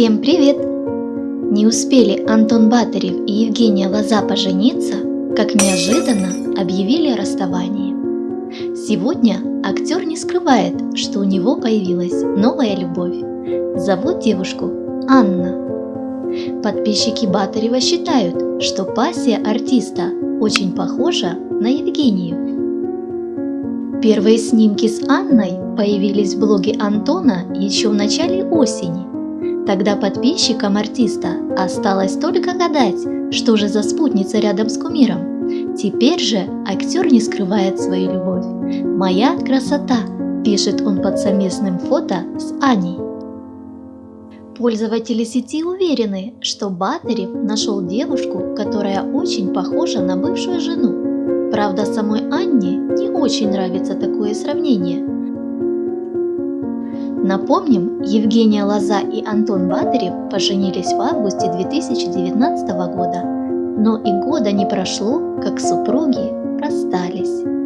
Всем привет! Не успели Антон Батарев и Евгения Лоза пожениться, как неожиданно объявили о расставании. Сегодня актер не скрывает, что у него появилась новая любовь. Зовут девушку Анна. Подписчики Батарева считают, что пассия артиста очень похожа на Евгению. Первые снимки с Анной появились в блоге Антона еще в начале осени. Тогда подписчикам артиста осталось только гадать, что же за спутница рядом с кумиром. Теперь же актер не скрывает свою любовь. «Моя красота», – пишет он под совместным фото с Аней. Пользователи сети уверены, что Батарев нашел девушку, которая очень похожа на бывшую жену. Правда, самой Анне не очень нравится такое сравнение. Напомним, Евгения Лоза и Антон Батарев поженились в августе 2019 года, но и года не прошло, как супруги расстались.